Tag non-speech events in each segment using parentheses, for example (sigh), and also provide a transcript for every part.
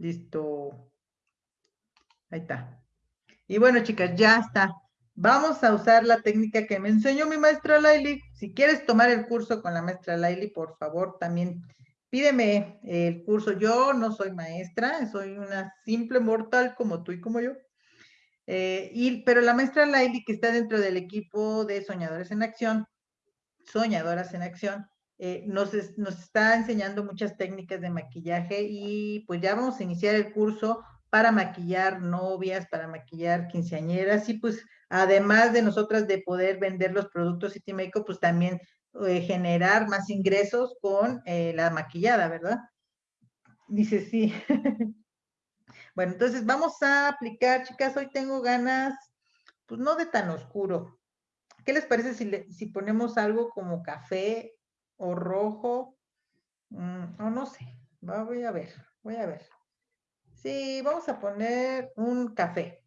Listo. Ahí está. Y bueno, chicas, ya está. Vamos a usar la técnica que me enseñó mi maestra Laili. Si quieres tomar el curso con la maestra Laili, por favor, también pídeme el curso. Yo no soy maestra, soy una simple mortal como tú y como yo. Eh, y, pero la maestra Laili, que está dentro del equipo de Soñadores en Acción, Soñadoras en Acción, eh, nos, está enseñando muchas técnicas de maquillaje y pues ya vamos a iniciar el curso para maquillar novias, para maquillar quinceañeras y pues además de nosotras de poder vender los productos City Makeup, pues también eh, generar más ingresos con eh, la maquillada, ¿verdad? Dice sí. (laughs) bueno, entonces vamos a aplicar, chicas, hoy tengo ganas, pues no de tan oscuro. ¿Qué les parece si, si ponemos algo como café o rojo? Mm, o no sé, voy a ver, voy a ver. Sí, vamos a poner un café,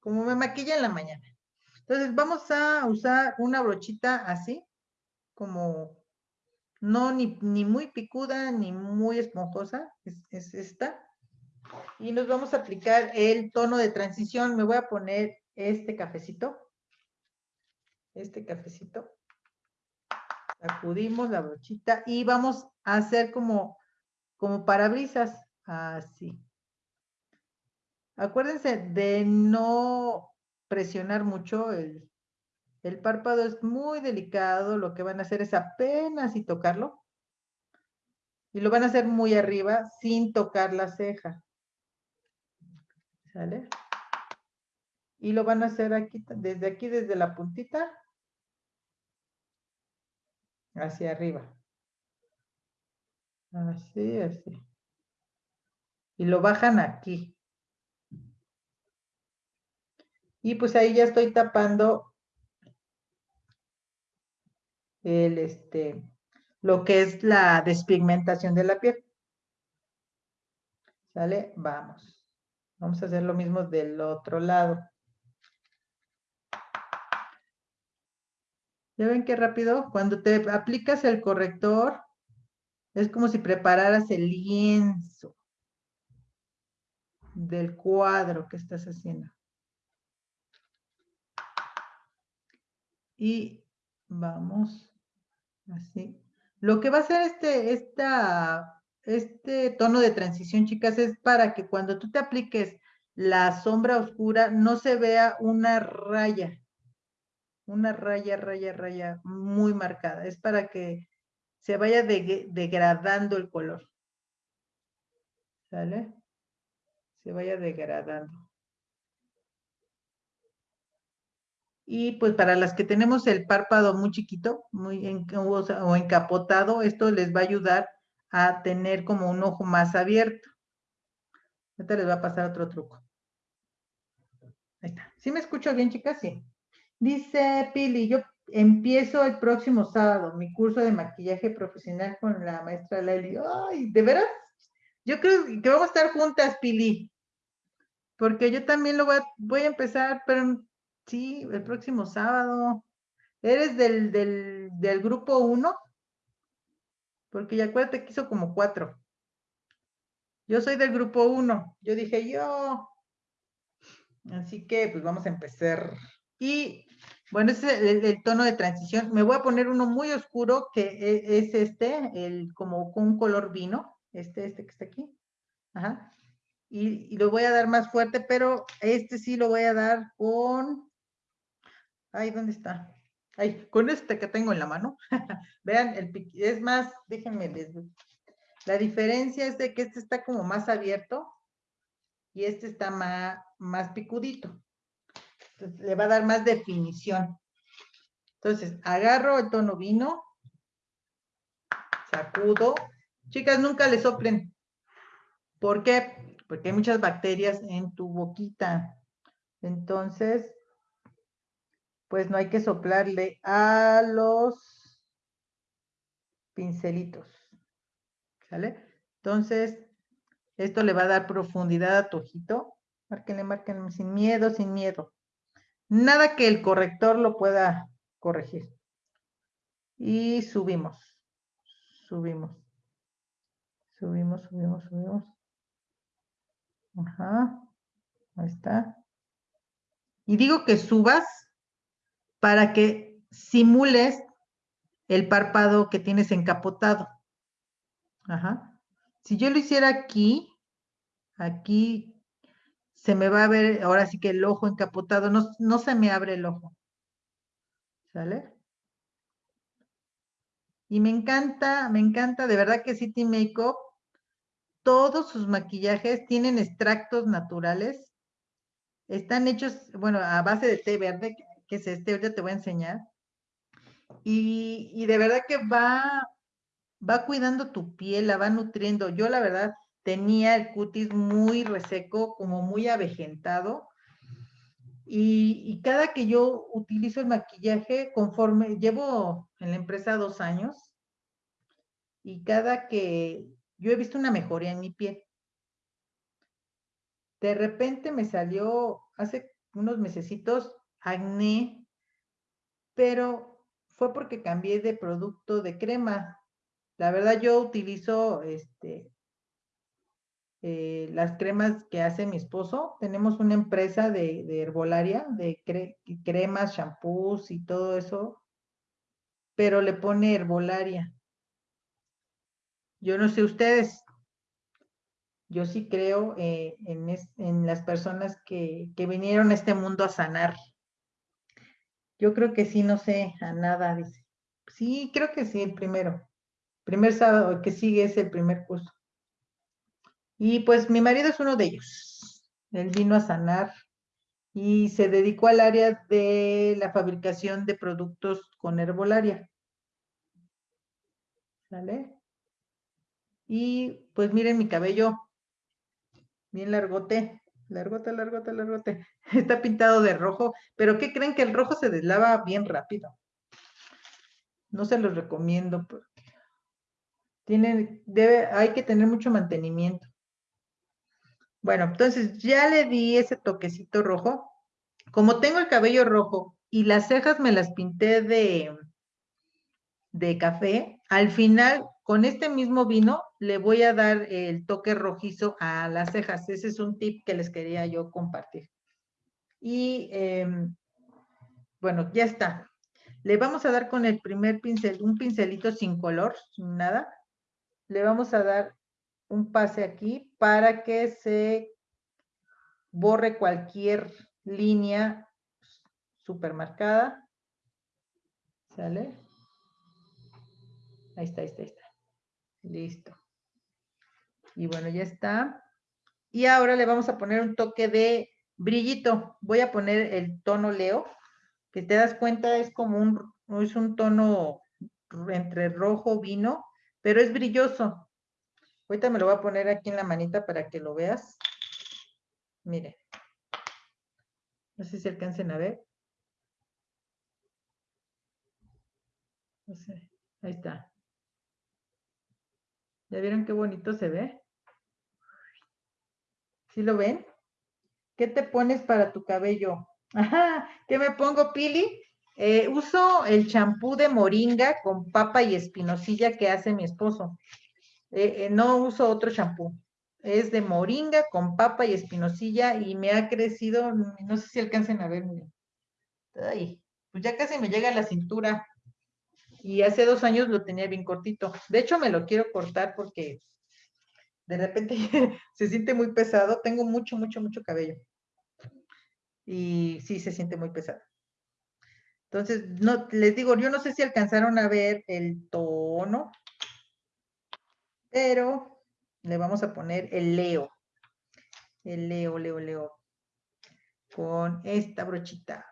como me maquilla en la mañana. Entonces vamos a usar una brochita así, como no ni, muy picuda ni muy esponjosa, es, esta. Y nos vamos a aplicar el tono de transición. Me voy a poner este cafecito. Este cafecito. Sacudimos la brochita y vamos a hacer como, como parabrisas. Así. Acuérdense de no presionar mucho el, el párpado es muy delicado, lo que van a hacer es apenas y tocarlo. Y lo van a hacer muy arriba sin tocar la ceja. ¿Sale? Y lo van a hacer aquí, desde aquí, desde la puntita, hacia arriba. Así, así. Y lo bajan aquí. Y pues ahí ya estoy tapando el, este, lo que es la despigmentación de la piel. ¿Sale? Vamos. Vamos a hacer lo mismo del otro lado. ¿Ya ven qué rápido? Cuando te aplicas el corrector, es como si prepararas el lienzo del cuadro que estás haciendo. y vamos así. Lo que va a hacer este, esta, este tono de transición, chicas, es para que cuando tú te apliques la sombra oscura no se vea una raya, una raya, raya, raya muy marcada. Es para que se vaya degradando el color. ¿Sale? Se vaya degradando. Y pues para las que tenemos el párpado muy chiquito, muy o, encapotado, esto les va a ayudar a tener como un ojo más abierto. Ahorita les va a pasar otro truco. Ahí está. ¿Sí me escucho bien, chicas? Sí. Dice Pili, yo empiezo el próximo sábado mi curso de maquillaje profesional con la maestra Lely. Ay, ¿de veras? Yo creo que vamos a estar juntas, Pili. Porque yo también lo voy a, empezar, pero Sí, el próximo sábado. ¿Eres del, del, grupo 1? Porque ya acuérdate que hizo como cuatro. Yo soy del grupo 1. Yo dije yo. Así que pues vamos a empezar. Y bueno, ese es el, tono de transición. Me voy a poner uno muy oscuro que e, es este, el como con un color vino. Este, este que está aquí. Ajá. Y, lo voy a dar más fuerte, pero este sí lo voy a dar con Ay, ¿dónde está? Ay, con este que tengo en la mano. (laughs) Vean, es más, déjenme La diferencia es de que este está como más abierto y este está más, más picudito. Entonces, le va a dar más definición. Entonces, agarro el tono vino, sacudo. Chicas, nunca le soplen. ¿Por qué? Porque hay muchas bacterias en tu boquita. Entonces, pues no hay que soplarle a los pincelitos. ¿Sale? Entonces, esto le va a dar profundidad a tu ojito. Márquenle, márquenle, sin miedo, sin miedo. Nada que el corrector lo pueda corregir. Y subimos. Subimos. Subimos, subimos, subimos. Ajá. Ahí está. Y digo que subas para que simules el párpado que tienes encapotado. Ajá. Si yo lo hiciera aquí, aquí se me va a ver ahora sí que el ojo encapotado, no, no se me abre el ojo. ¿Sale? Y me encanta, me encanta, de verdad que City Makeup, todos sus maquillajes tienen extractos naturales. Están hechos, bueno, a base de té verde, que es este, ahorita te voy a enseñar. Y, y de verdad que va, va cuidando tu piel, la va nutriendo. Yo la verdad tenía el cutis muy reseco, como muy avejentado. Y, cada que yo utilizo el maquillaje, conforme llevo en la empresa dos años, y cada que yo he visto una mejoría en mi piel. De repente me salió hace unos mesecitos acné, pero fue porque cambié de producto de crema. La verdad yo utilizo este, eh, las cremas que hace mi esposo. Tenemos una empresa de, herbolaria, de cremas, shampoos y todo eso, pero le pone herbolaria. Yo no sé ustedes, yo sí creo eh, en, las personas que, que vinieron a este mundo a sanar. Yo creo que sí, no sé a nada, dice. Sí, creo que sí, el primero. Primer sábado que sigue es el primer curso. Y pues mi marido es uno de ellos. Él vino a sanar y se dedicó al área de la fabricación de productos con herbolaria. ¿Sale? Y pues miren mi cabello, bien largote, largote, largote, largote. (laughs) Está pintado de rojo, pero ¿qué creen que el rojo se deslava bien rápido? No se los recomiendo porque tienen, debe, hay que tener mucho mantenimiento. Bueno, entonces ya le di ese toquecito rojo. Como tengo el cabello rojo y las cejas me las pinté de, de café, al final con este mismo vino le voy a dar el toque rojizo a las cejas. Ese es un tip que les quería yo compartir. Y em, bueno, ya está. Le vamos a dar con el primer pincel, un pincelito sin color, sin nada. Le vamos a dar un pase aquí para que se borre cualquier línea supermarcada. ¿Sale? Ahí está, ahí está, ahí está. Listo. Y bueno, ya está. Y ahora le vamos a poner un toque de brillito. Voy a poner el tono Leo, que te das cuenta es como un, es un tono entre rojo, vino, pero es brilloso. Ahorita me lo voy a poner aquí en la manita para que lo veas. Mire. No sé si alcancen a ver. No sé. Ahí está. ¿Ya vieron qué bonito se ve? ¿Sí lo ven? ¿Qué te pones para tu cabello? Ajá, ¿qué me pongo, Pili? Eh, uso el champú de moringa con papa y espinosilla que hace mi esposo. Eh, eh, no uso otro champú. Es de moringa con papa y espinosilla y me ha crecido, no sé si alcancen a ver. Ay, pues ya casi me llega a la cintura y hace dos años lo tenía bien cortito. De hecho, me lo quiero cortar porque de repente (laughs) se siente muy pesado. Tengo mucho, mucho, mucho cabello. Y sí, se siente muy pesado. Entonces, no, les digo, yo no sé si alcanzaron a ver el tono, pero le vamos a poner el Leo. El Leo, Leo, Leo. Con esta brochita.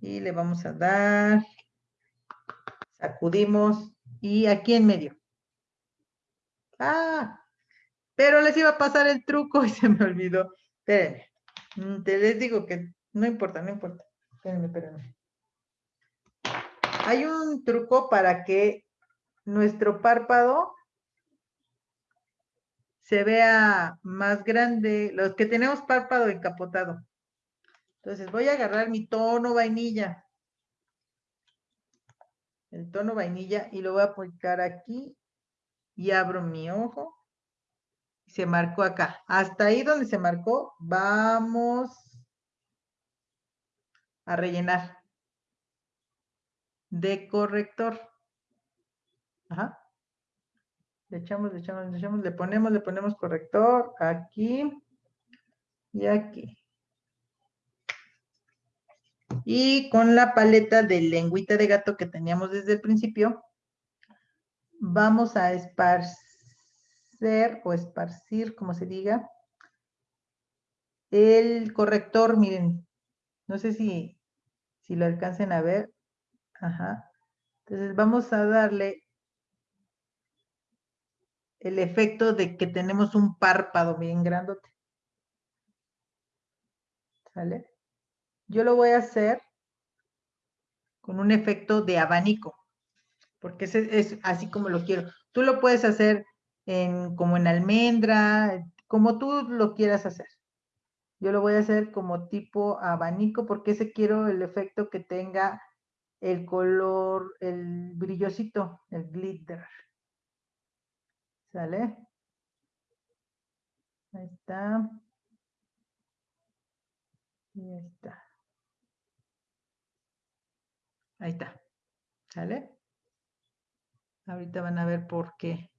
Y le vamos a dar Sacudimos y aquí en medio. Ah, pero les iba a pasar el truco (laughs) y se me olvidó. Espérenme. Mm, te les digo que no importa, no importa. Espérenme, espérenme. Hay un truco para que nuestro párpado se vea más grande, los que tenemos párpado encapotado. Entonces voy a agarrar mi tono vainilla el tono vainilla y lo voy a aplicar aquí y abro mi ojo. Se marcó acá. Hasta ahí donde se marcó, vamos a rellenar de corrector. Ajá. Le echamos, le echamos, le echamos, le ponemos, le ponemos corrector aquí y aquí. Y con la paleta de lengüita de gato que teníamos desde el principio, vamos a esparcer o esparcir, como se diga, el corrector, miren, no sé si, si lo alcancen a ver. Ajá. Entonces vamos a darle el efecto de que tenemos un párpado bien grandote. ¿Sale? Yo lo voy a hacer con un efecto de abanico, porque es, es así como lo quiero. Tú lo puedes hacer en, como en almendra, como tú lo quieras hacer. Yo lo voy a hacer como tipo abanico porque ese quiero el efecto que tenga el color, el brillosito, el glitter. ¿Sale? Ahí está. Y ahí está. Ahí está. ¿Sale? Ahorita van a ver por qué.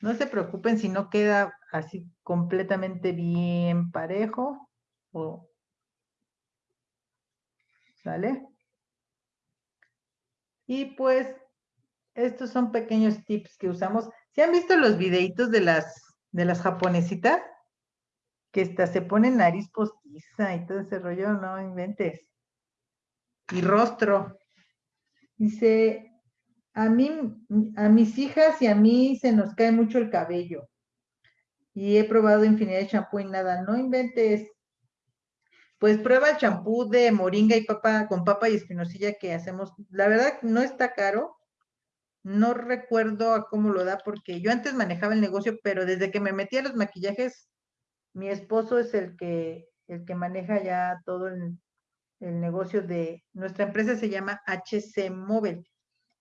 No se preocupen si no queda así completamente bien parejo. ¿Sale? Y pues, estos son pequeños tips que usamos. ¿Se han visto los videitos de las, de las japonesitas? Que hasta se ponen nariz postiza y todo ese rollo, no inventes. Y rostro. Dice, a mí, a mis hijas y a mí se nos cae mucho el cabello. Y he probado infinidad de champú y nada, no inventes. Pues prueba el champú de moringa y papa con papa y espinosilla que hacemos. La verdad no está caro, no recuerdo a cómo lo da porque yo antes manejaba el negocio, pero desde que me metí a los maquillajes, mi esposo es el que, el que maneja ya todo el, el negocio de, nuestra empresa se llama HC Móvil.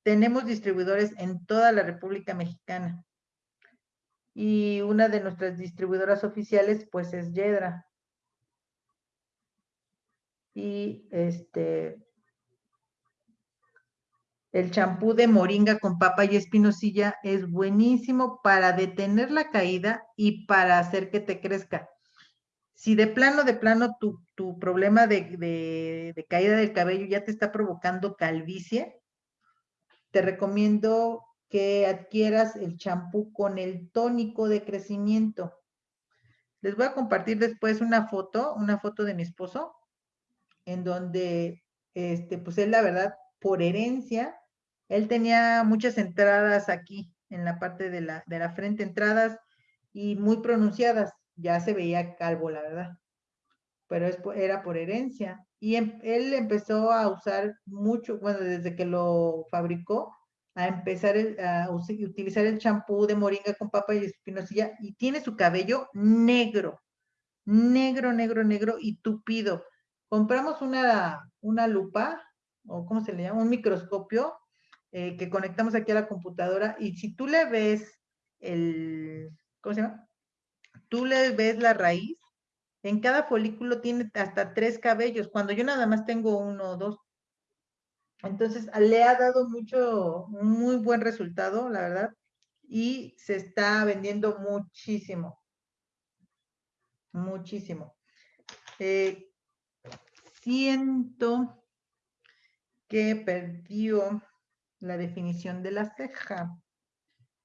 Tenemos distribuidores en toda la República Mexicana. Y una de nuestras distribuidoras oficiales, pues, es Yedra. Y este, el champú de moringa con papa y espinosilla es buenísimo para detener la caída y para hacer que te crezca. Si de plano, de plano, tu, problema de, de, caída del cabello ya te está provocando calvicie, te recomiendo que adquieras el champú con el tónico de crecimiento. Les voy a compartir después una foto, una foto de mi esposo, en donde, este, pues él la verdad, por herencia, él tenía muchas entradas aquí, en la parte de la, de la frente, entradas y muy pronunciadas. Ya se veía calvo, la verdad. Pero es, era por herencia. Y em, él empezó a usar mucho, bueno, desde que lo fabricó, a empezar a utilizar el champú de moringa con papa y espinosilla y tiene su cabello negro, negro, negro, negro y tupido. Compramos una, una lupa, o ¿cómo se le llama? Un microscopio eh, que conectamos aquí a la computadora y si tú le ves el, ¿cómo se llama? Tú le ves la raíz, en cada folículo tiene hasta tres cabellos, cuando yo nada más tengo uno o dos. Entonces, le ha dado mucho, muy buen resultado, la verdad, y se está vendiendo muchísimo, muchísimo. Eh, siento que perdió la definición de la ceja,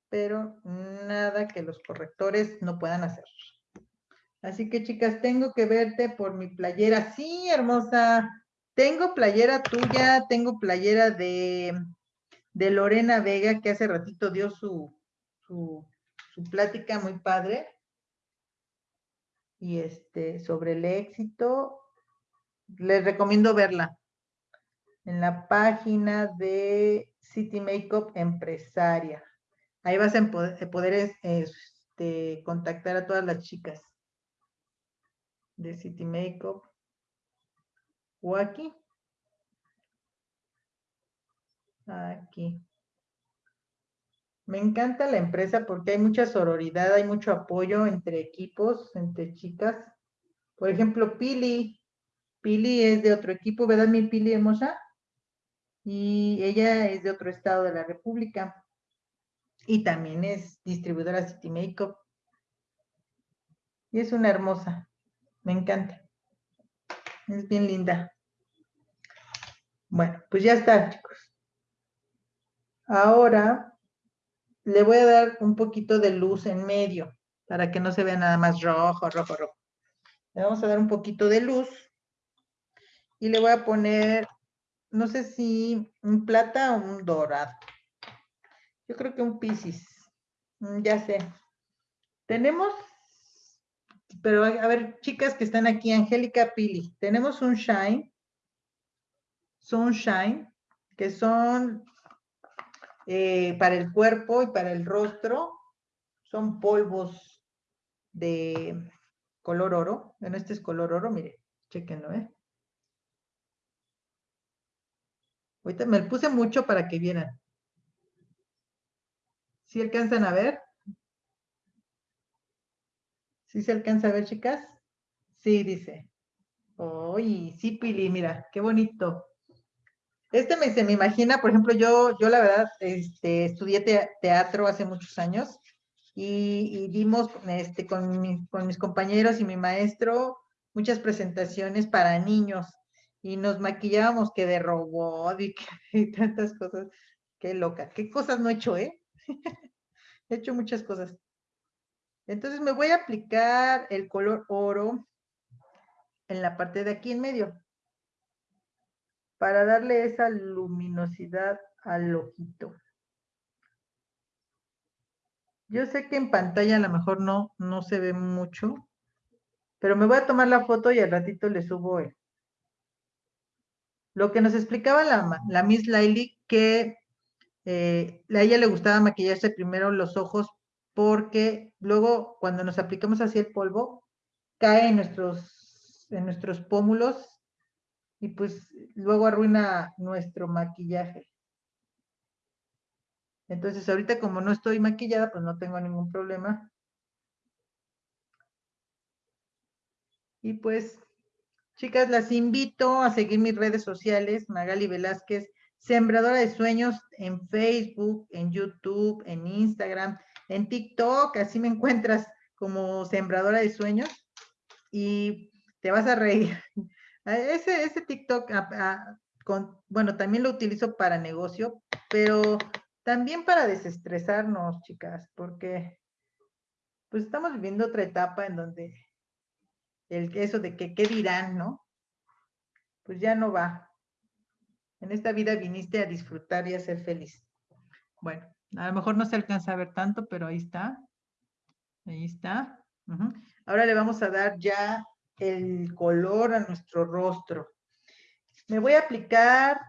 pero nada que los correctores no puedan hacer. Así que chicas, tengo que verte por mi playera. Sí, hermosa. Tengo playera tuya, tengo playera de, de Lorena Vega, que hace ratito dio su, su, su plática muy padre. Y este, sobre el éxito, les recomiendo verla en la página de City Makeup Empresaria. Ahí vas a poder, este, contactar a todas las chicas de City Makeup o aquí. Aquí. Me encanta la empresa porque hay mucha sororidad, hay mucho apoyo entre equipos, entre chicas. Por ejemplo, Pili. Pili es de otro equipo, ¿verdad, mi Pili hermosa? Y ella es de otro estado de la República. Y también es distribuidora City Makeup. Y es una hermosa. Me encanta. Es bien linda. Bueno, pues ya está, chicos. Ahora le voy a dar un poquito de luz en medio para que no se vea nada más rojo, rojo, rojo. Le vamos a dar un poquito de luz y le voy a poner, no sé si un plata o un dorado. Yo creo que un piscis. Mm, ya sé. Tenemos, pero a ver, chicas que están aquí, Angélica Pili, tenemos un shine, sunshine, que son eh, para el cuerpo y para el rostro son polvos de color oro. Bueno, este es color oro, mire, chequenlo, ¿eh? Ahorita me puse mucho para que vieran. ¿Sí alcanzan a ver? ¿Sí se alcanza a ver, chicas? Sí, dice. Uy, sí, Pili, mira, qué bonito. Este me, se me imagina, por ejemplo, yo, yo la verdad este, estudié teatro hace muchos años y, vimos este, con, mis compañeros y mi maestro muchas presentaciones para niños y nos maquillábamos que de robot (laughs) y, tantas cosas. Qué loca, qué cosas no he hecho, ¿eh? (laughs) he hecho muchas cosas. Entonces me voy a aplicar el color oro en la parte de aquí en medio para darle esa luminosidad al ojito. Yo sé que en pantalla a lo mejor no, no se ve mucho, pero me voy a tomar la foto y al ratito le subo Lo que nos explicaba la, Miss Laili, que eh, a ella le gustaba maquillarse primero los ojos porque luego cuando nos aplicamos así el polvo, cae en nuestros, en nuestros pómulos y pues luego arruina nuestro maquillaje. Entonces ahorita como no estoy maquillada, pues no tengo ningún problema. Y pues, chicas, las invito a seguir mis redes sociales, Magali Velázquez, Sembradora de Sueños en Facebook, en YouTube, en Instagram, en TikTok, así me encuentras como Sembradora de Sueños y te vas a reír. (laughs) Ese, ese TikTok, bueno, también lo utilizo para negocio, pero también para desestresarnos, chicas, porque pues estamos viviendo otra etapa en donde el eso de que qué dirán, ¿no? Pues ya no va. En esta vida viniste a disfrutar y a ser feliz. Bueno, a lo mejor no se alcanza a ver tanto, pero ahí está. Ahí está. Ahora le vamos a dar ya el color a nuestro rostro. Me voy a aplicar,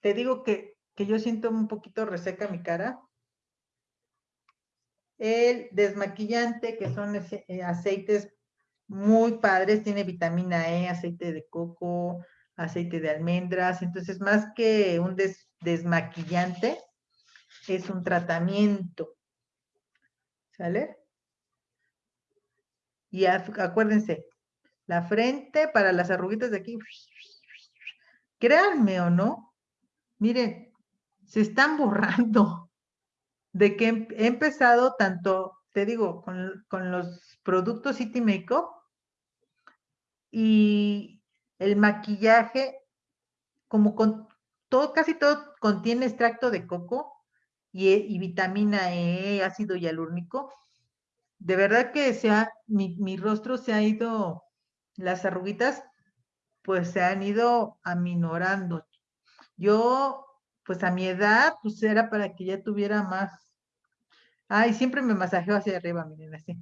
te digo que, yo siento un poquito reseca mi cara. El desmaquillante, que son eh, aceites muy padres, tiene vitamina E, aceite de coco, aceite de almendras, entonces más que un desmaquillante, es un tratamiento. ¿Sale? Y acuérdense, la frente para las arruguitas de aquí. Créanme o no, miren, se están borrando (laughs) de que he empezado tanto, te digo, con, los productos City Makeup y el maquillaje, como con todo, casi todo contiene extracto de coco y, y vitamina E, ácido hialúrnico. De verdad que sea, mi, mi rostro se ha ido las arruguitas pues se han ido aminorando. Yo, pues a mi edad, pues era para que ya tuviera más. Ay, siempre me masajeo hacia arriba, miren así.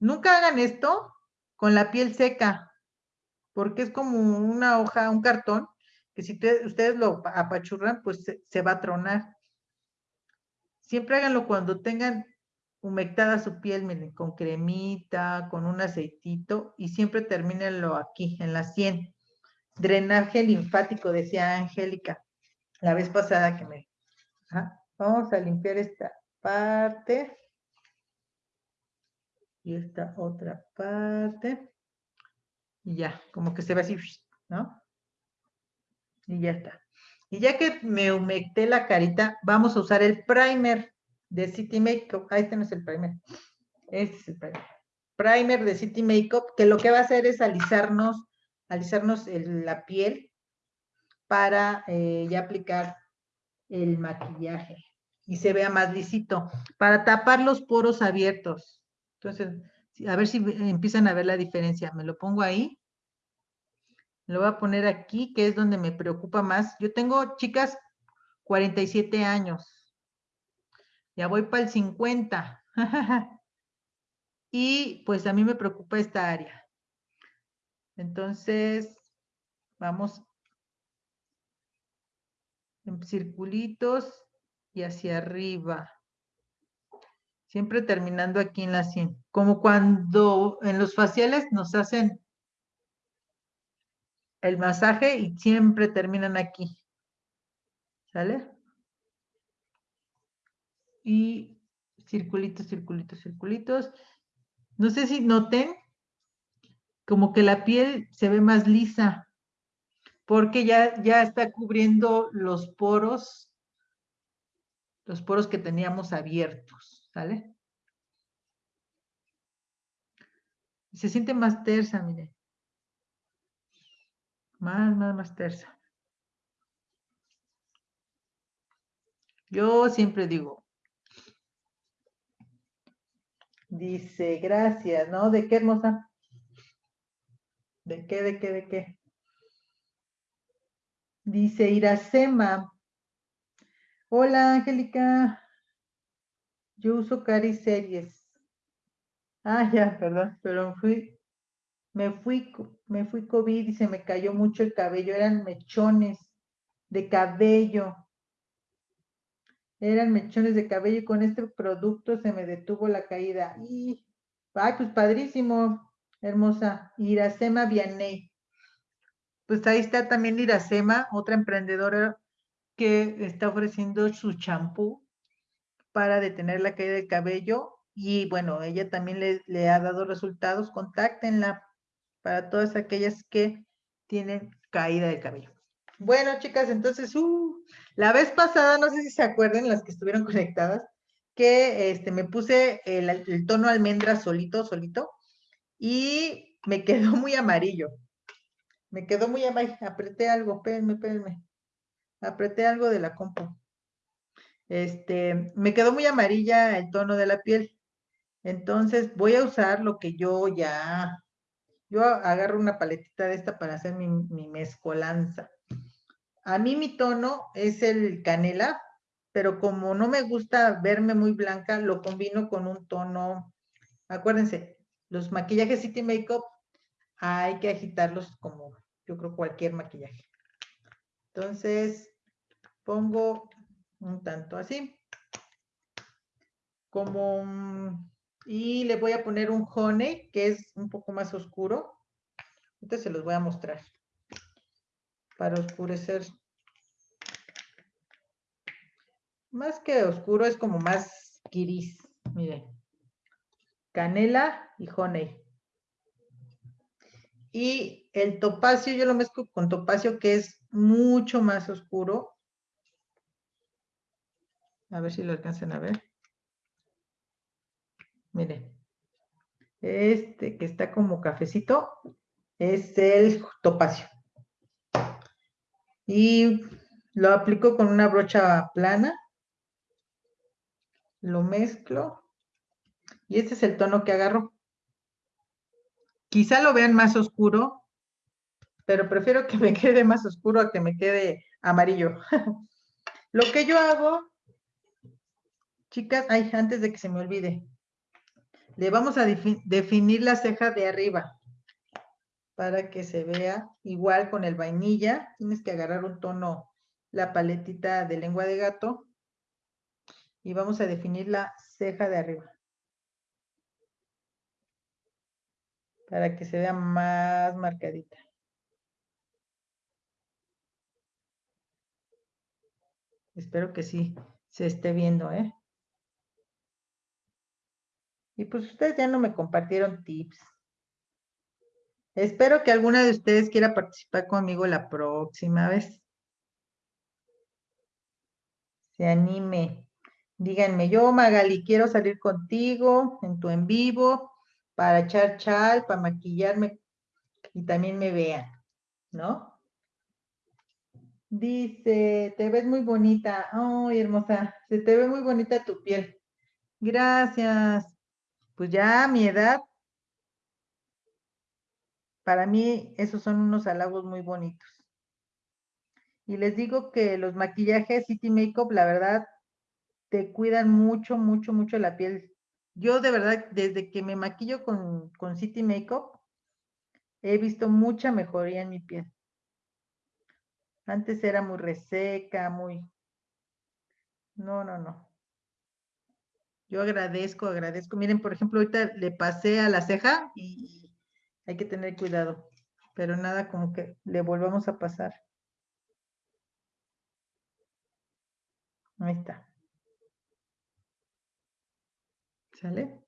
Nunca hagan esto con la piel seca, porque es como una hoja, un cartón, que si ustedes lo apachurran, pues se, va a tronar. Siempre háganlo cuando tengan humectada su piel, miren, con cremita, con un aceitito y siempre termínenlo aquí, en la sien. Drenaje linfático, decía Angélica, la vez pasada que me... Vamos a limpiar esta parte. Y esta otra parte. Y ya, como que se ve así, ¿no? Y ya está. Y ya que me humecté la carita, vamos a usar el primer de City Makeup. Ah, este no es el primer. Este es el primer. Primer de City Makeup, que lo que va a hacer es alisarnos, alisarnos la piel para eh, ya aplicar el maquillaje y se vea más lisito, para tapar los poros abiertos. Entonces, a ver si empiezan a ver la diferencia. Me lo pongo ahí. Lo voy a poner aquí, que es donde me preocupa más. Yo tengo, chicas, 47 años. Ya voy para el 50. y pues a mí me preocupa esta área. Entonces, vamos en circulitos y hacia arriba. Siempre terminando aquí en la 100. Como cuando en los faciales nos hacen el masaje y siempre terminan aquí. ¿Sale? Y circulitos, circulitos, circulitos. No sé si noten como que la piel se ve más lisa porque ya, ya está cubriendo los poros, los poros que teníamos abiertos, ¿sale? Se siente más tersa, mire. Más, más, más tersa. Yo siempre digo, dice, gracias, ¿no? ¿De qué hermosa? ¿De qué, de qué, de qué? Dice Iracema. Hola, Angélica. Yo uso Cari Series. Ah, ya, perdón, pero fui, me fui, me fui COVID y se me cayó mucho el cabello. Eran mechones de cabello. Eran mechones de cabello y con este producto se me detuvo la caída. Y, ay, pues padrísimo, hermosa. Iracema Vianney pues ahí está también Iracema, otra emprendedora que está ofreciendo su champú para detener la caída del cabello. Y bueno, ella también le, ha dado resultados. Contáctenla para todas aquellas que tienen caída de cabello. Bueno, chicas, entonces, uh, la vez pasada, no sé si se acuerdan, las que estuvieron (laughs) conectadas, que este, me puse el, el tono almendra solito, solito, y me (laughs) quedó muy amarillo. Me quedó muy abajo. Apreté algo. Espérenme, espérenme. Apreté algo de la compu. Este, me quedó muy amarilla el tono de la piel. Entonces voy a usar lo que yo ya, yo agarro una paletita de esta para hacer mi, mi mezcolanza. A mí mi tono es el canela, pero como no me gusta verme muy blanca, lo combino con un tono, acuérdense, los maquillajes City Makeup hay que agitarlos como yo creo cualquier maquillaje. Entonces, pongo un tanto así. Como, y le voy a poner un honey, que es un poco más oscuro. Entonces se los voy a mostrar. Para oscurecer. Más que oscuro, es como más gris. Miren. Canela y honey. Y el topacio yo lo mezclo con topacio que es mucho más oscuro. A ver si lo alcanzan a ver. Miren. Este que está como cafecito es el topacio. Y lo aplico con una brocha plana. Lo mezclo. Y este es el tono que agarro. Quizá lo vean más oscuro, pero prefiero que me (laughs) quede más oscuro a que me quede amarillo. (laughs) lo que yo hago, chicas, ay, antes de que se me olvide, le vamos a definir la ceja de arriba para que se vea igual con el vainilla. Tienes que agarrar un tono, la paletita de lengua de gato y vamos a definir la ceja de arriba. para que se vea más marcadita. Espero que sí se esté viendo, ¿eh? Y pues ustedes ya no me compartieron tips. Espero que alguna de ustedes quiera participar conmigo la próxima vez. Se anime. Díganme, yo Magali, quiero salir contigo en tu en vivo para echar chal, para maquillarme y también me vean, ¿no? Dice, te ves muy bonita. Ay, hermosa, se te ve muy bonita tu piel. Gracias. Pues ya a mi edad para mí, esos son unos halagos muy bonitos. Y les digo que los maquillajes City Makeup, la verdad, te cuidan mucho, mucho, mucho la piel. Yo de verdad, desde que me maquillo con, con City Makeup, he visto mucha mejoría en mi piel. Antes era muy reseca, muy... No, no, no. Yo agradezco, agradezco. Miren, por ejemplo, ahorita le pasé a la ceja y hay que tener cuidado, pero nada como que le volvamos a pasar. Ahí está. ¿Sale?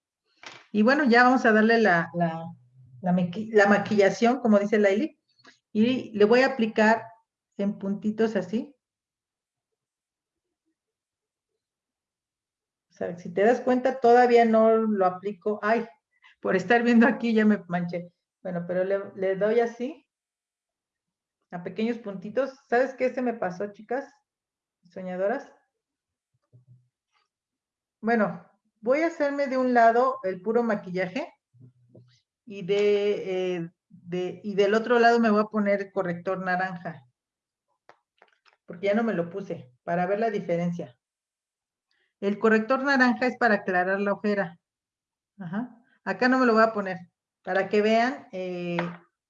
Y bueno, ya vamos a darle la, la, la, maquillación, como dice Laili. Y le voy a aplicar en puntitos así. O si te das cuenta, todavía no lo aplico. Ay, por estar viendo aquí ya me manché. Bueno, pero le, doy así, a pequeños puntitos. ¿Sabes qué se me pasó, chicas? Soñadoras. Bueno, voy a hacerme de un lado el puro maquillaje y, de, eh, de, y del otro lado me voy a poner corrector naranja. Porque ya no me lo puse, para ver la diferencia. El corrector naranja es para aclarar la ojera. Ajá. Acá no me lo voy a poner para que vean eh,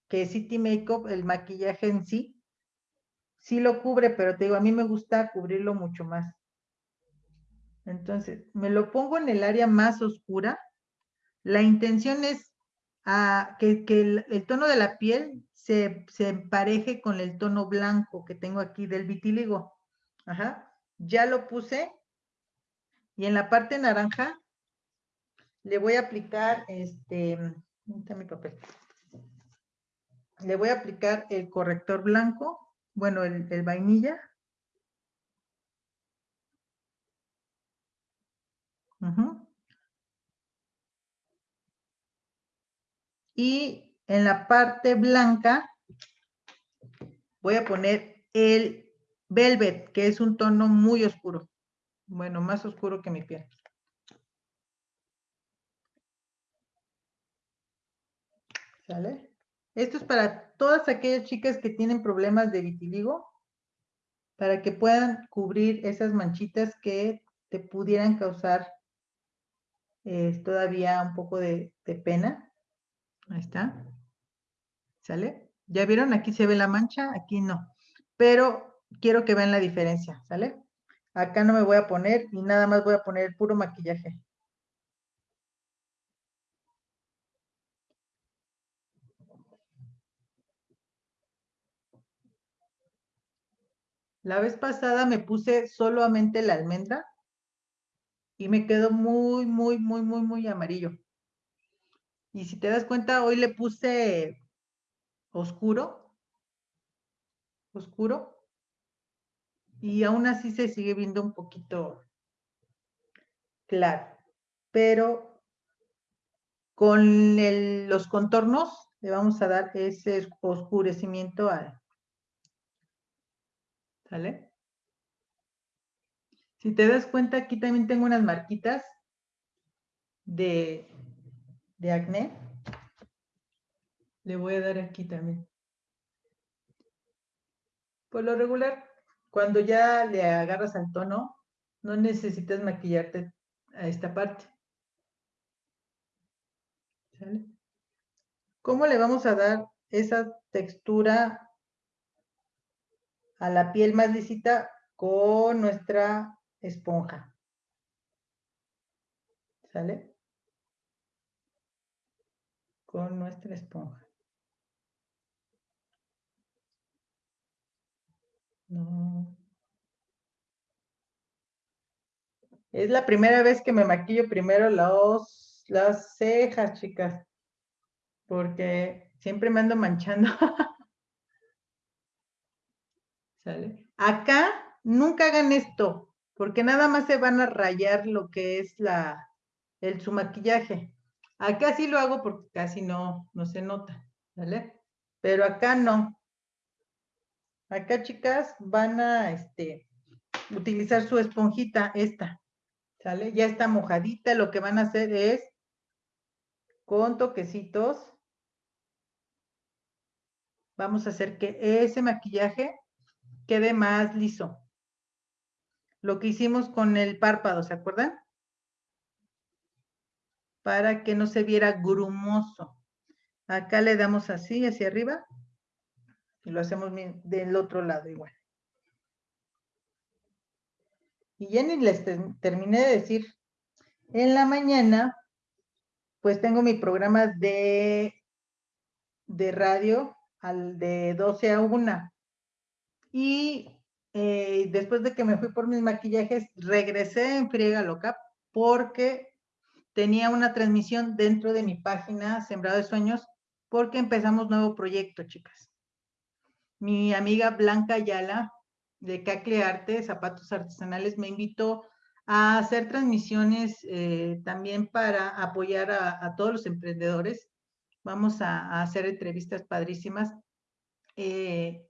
que City Makeup, el maquillaje en sí, sí lo cubre, pero te digo, a mí me gusta cubrirlo mucho más. Entonces, me lo pongo en el área más oscura. La intención es ah, que, el, tono de la piel se, se, empareje con el tono blanco que tengo aquí del vitiligo. Ajá. Ya lo puse. Y en la parte naranja le voy a aplicar este mi papel. Le voy a aplicar el corrector blanco, bueno, el, vainilla. Y en la parte blanca voy a poner el velvet, que es un tono muy oscuro. Bueno, más oscuro que mi piel. Esto es para todas aquellas chicas que tienen problemas de vitiligo, para que puedan cubrir esas manchitas que te pudieran causar eh, todavía un poco de, de pena. Ahí está. ¿Sale? ¿Ya vieron? Aquí se ve la mancha, aquí no. Pero quiero que vean la diferencia, ¿sale? Acá no me voy a poner y nada más voy a poner el puro maquillaje. La vez pasada me puse solamente la almendra y me quedó muy, muy, muy, muy, muy amarillo. Y si te das cuenta, hoy le puse oscuro, oscuro, y aún así se sigue viendo un poquito claro. Pero con los contornos le vamos a dar ese oscurecimiento al, ¿Sale? Si te das cuenta, aquí también tengo unas marquitas de, de acné. Le voy a dar aquí también. Por lo regular, cuando ya le agarras al tono, no necesitas maquillarte a esta parte. ¿Sale? ¿Cómo le vamos a dar esa textura a la piel más lisita con nuestra esponja. ¿Sale? Con nuestra esponja. No. Es la primera vez que me maquillo primero las cejas, chicas, porque siempre me ando manchando. (laughs) ¿Sale? Acá nunca hagan esto, porque nada más se van a rayar lo que es la, el, su maquillaje. Acá sí lo hago porque casi no, no se nota, ¿vale? Pero acá no. Acá, chicas, van a este, utilizar su esponjita, esta, ¿sale? Ya está mojadita, lo que van a hacer es, con toquecitos, vamos a hacer que ese maquillaje quede más liso. Lo que hicimos con el párpado, ¿se acuerdan? Para que no se viera grumoso. Acá le damos así, hacia arriba. Y lo hacemos del otro lado igual. Y ya les terminé de decir. En la mañana, pues tengo mi programa de, de radio al de 12 a 1. Y eh, después de que me fui por mis maquillajes, regresé en friega loca porque tenía una transmisión dentro de mi página Sembrado de Sueños porque empezamos nuevo proyecto, chicas. Mi amiga Blanca Ayala de Cacle Arte, Zapatos Artesanales, me invitó a hacer transmisiones eh, también para apoyar a, todos los emprendedores. Vamos a, hacer entrevistas padrísimas. Eh,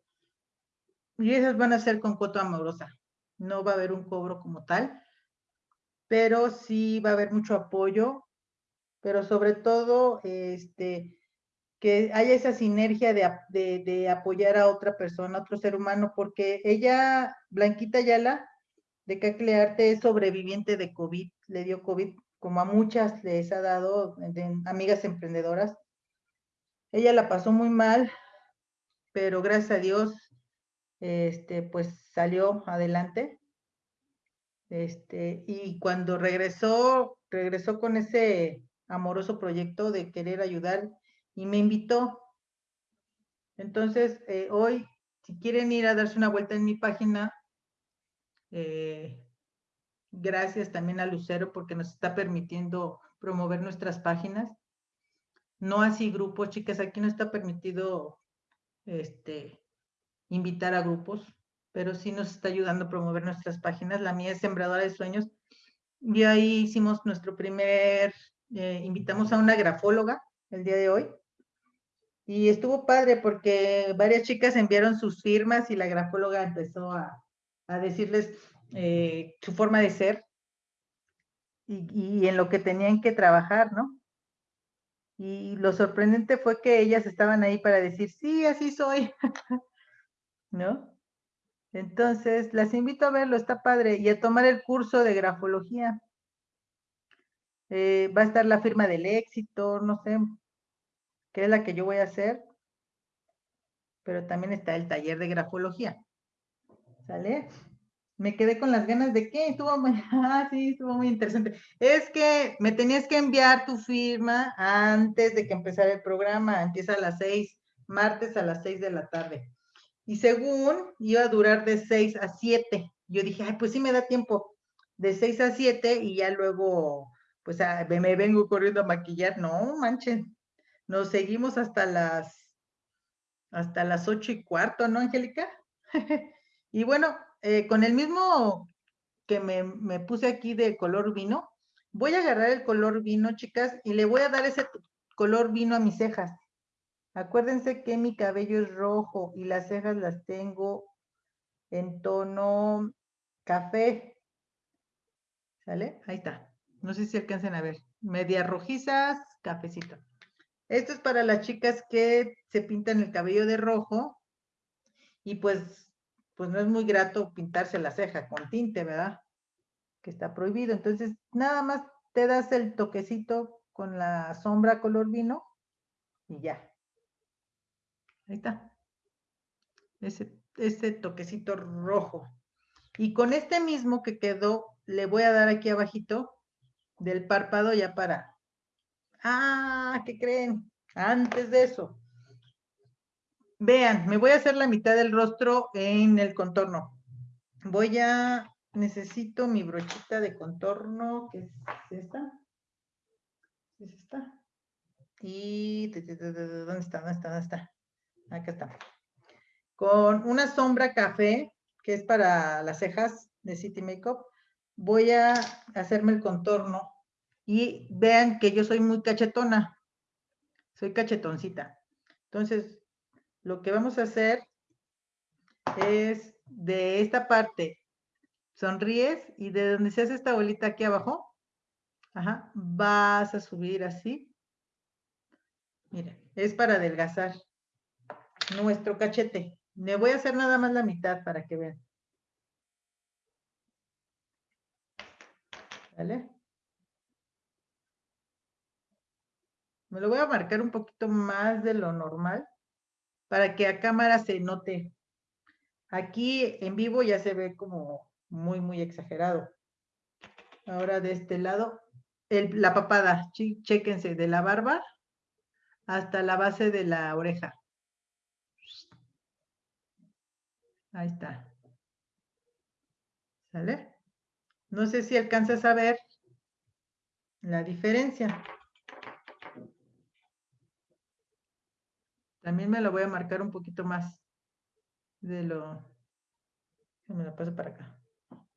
y esas van a ser con coto amorosa. No va a haber un cobro como tal, pero sí va a haber mucho apoyo, pero sobre todo, este, que haya esa sinergia de, apoyar a otra persona, a otro ser humano, porque ella, Blanquita Yala, de Caclearte, es sobreviviente de COVID, le dio COVID, como a muchas les ha dado, de amigas emprendedoras. Ella la pasó muy mal, pero gracias a Dios este, pues salió adelante. Este, y cuando regresó, regresó con ese amoroso proyecto de querer ayudar y me invitó. Entonces, eh, hoy, si quieren ir a darse una vuelta en mi página, eh, gracias también a Lucero porque nos está permitiendo promover nuestras páginas. No así grupos, chicas, aquí no está permitido este, invitar a grupos, pero sí nos está ayudando a promover nuestras páginas. La mía es Sembradora de Sueños. Y ahí hicimos nuestro primer, eh, invitamos a una grafóloga el día de hoy. Y estuvo padre porque varias chicas enviaron sus firmas y la grafóloga empezó a, decirles eh, su forma de ser y, y en lo que tenían que trabajar, ¿no? Y lo sorprendente fue que ellas estaban ahí para decir, sí, así soy. (laughs) ¿no? Entonces, las invito a verlo, está padre, y a tomar el curso de grafología. Eh, va a estar la firma del éxito, no sé, qué es la que yo voy a hacer, pero también está el taller de grafología. ¿Sale? Me quedé con las ganas de qué, estuvo muy, (laughs) ah, sí, estuvo muy interesante. Es que me tenías que enviar tu firma antes de que empezara el programa, empieza a las seis, martes a las seis de la tarde. Y según iba a durar de 6 a 7. Yo dije, ay, pues sí me da tiempo de 6 a 7 y ya luego, pues me vengo corriendo a maquillar. No, manchen. Nos seguimos hasta las, hasta las 8 y cuarto, ¿no, Angélica? (laughs) y bueno, eh, con el mismo que me, me puse aquí de color vino, voy a agarrar el color vino, chicas, y le voy a dar ese color vino a mis cejas. Acuérdense que mi cabello es rojo y las cejas las tengo en tono café. ¿Sale? Ahí está. No sé si alcancen a ver. Medias rojizas, cafecito. Esto es para las chicas que se pintan el cabello de rojo y pues, pues no es muy grato pintarse la ceja con tinte, ¿verdad? Que está prohibido. Entonces, nada más te das el toquecito con la sombra color vino y ya. Ahí está. Ese, ese toquecito rojo. Y con este mismo que quedó, le voy a dar aquí abajito del párpado ya para... Ah, ¿qué creen? Antes de eso. Vean, me voy a hacer la mitad del rostro en el contorno. Voy a... Necesito mi brochita de contorno, que es esta. Ahí está. Y, ¿dónde está? ¿Dónde está? ¿Dónde está? Acá está. Con una sombra café, que es para las cejas de City Makeup, voy a hacerme el contorno. Y vean que yo soy muy cachetona. Soy cachetoncita. Entonces, lo que vamos a hacer es de esta parte, sonríes y de donde se hace esta bolita aquí abajo, ajá, vas a subir así. Mira, es para adelgazar nuestro cachete. Le voy a hacer nada más la mitad para que vean. ¿Vale? Me lo voy a marcar un poquito más de lo normal para que a cámara se note. Aquí en vivo ya se ve como muy, muy exagerado. Ahora de este lado, la papada, chéquense, de la barba hasta la base de la oreja. Ahí está. ¿Sale? No sé si alcanzas a ver la diferencia. También me lo voy a marcar un poquito más de lo... Me lo paso para acá.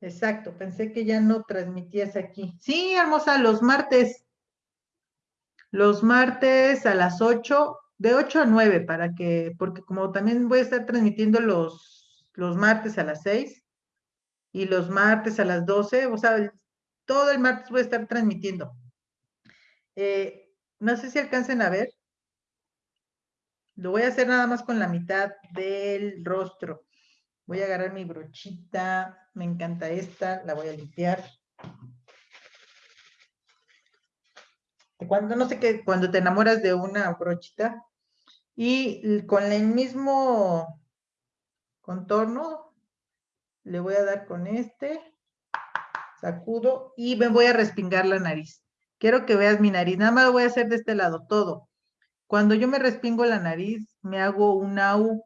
Exacto, pensé que ya no transmitías aquí. Sí, hermosa, los martes. Los martes a las 8, de 8 a 9, para que, porque como también voy a estar transmitiendo los, los martes a las 6 y los martes a las 12, o sea, todo el martes voy a estar transmitiendo. Eh, no sé si alcancen a ver. Lo voy a hacer nada más con la mitad del rostro. Voy a agarrar mi brochita. Me encanta esta. La voy a limpiar. Cuando, no sé qué, cuando te enamoras de una brochita y con el mismo contorno, le voy a dar con este, sacudo y me voy a respingar la nariz. Quiero que veas mi nariz, nada más lo voy a hacer de este lado, todo. Cuando yo me respingo la nariz, me hago una U.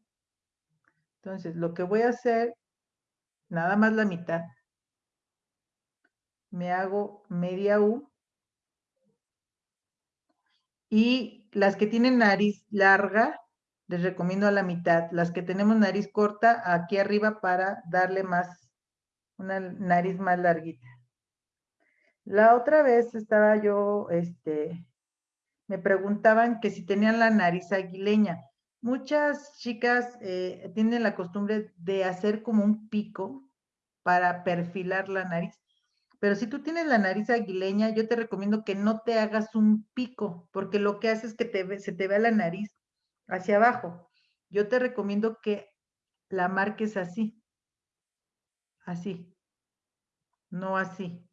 Entonces, lo que voy a hacer, nada más la mitad. Me hago media U. Y las que tienen nariz larga, les recomiendo a la mitad. Las que tenemos nariz corta, aquí arriba para darle más, una nariz más larguita. La otra vez estaba yo, este, me preguntaban que si tenían la nariz aguileña. Muchas chicas eh, tienen la costumbre de hacer como un pico para perfilar la nariz. Pero si tú tienes la nariz aguileña, yo te recomiendo que no te hagas un pico, porque lo que hace es que te, se te vea la nariz hacia abajo. Yo te recomiendo que la marques así, así, no así,